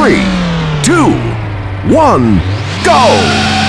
three, two, one, go!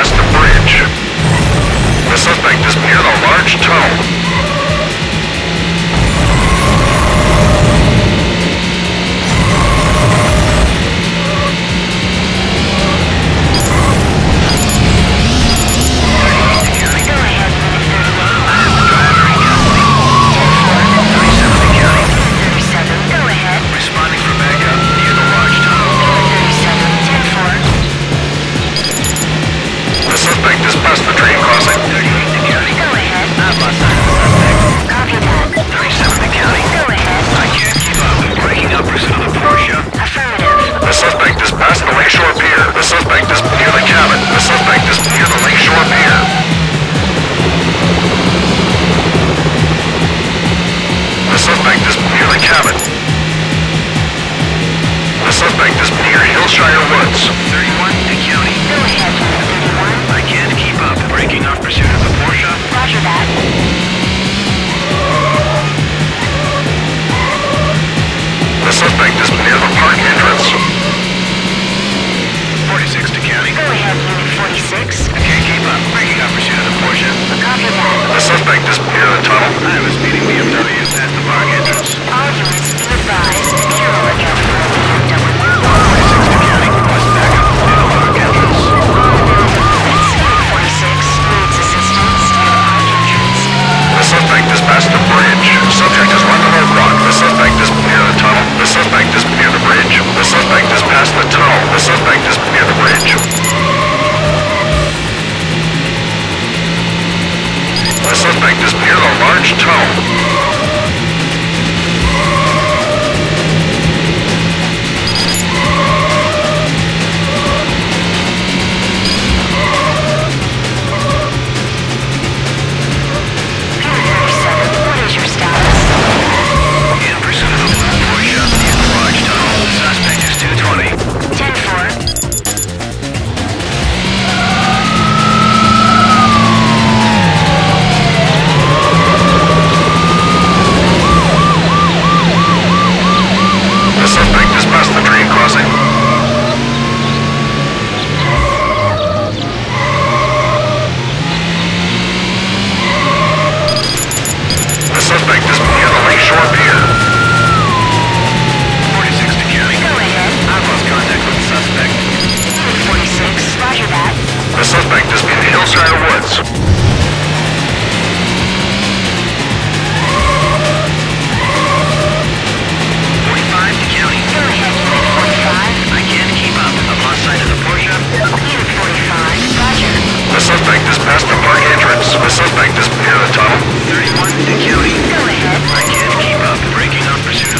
past the bridge. The suspect is near the large tunnel. suspect is near Hillshire Woods. 31 to County. Go ahead, 31. I can't keep up. Breaking off pursuit of the Porsche. Roger that. The suspect is near the park entrance. 46 to County. Go ahead, 46. I can't keep up. Breaking off pursuit of the Porsche. Copy that. The suspect is near the tunnel. I was meeting the The suspect disappeared on large tow. The suspect is in Hillside Woods. suspect is past the park entrance. The suspect is near the tunnel. 31 to county. Go ahead. I can't keep up. Breaking up pursuit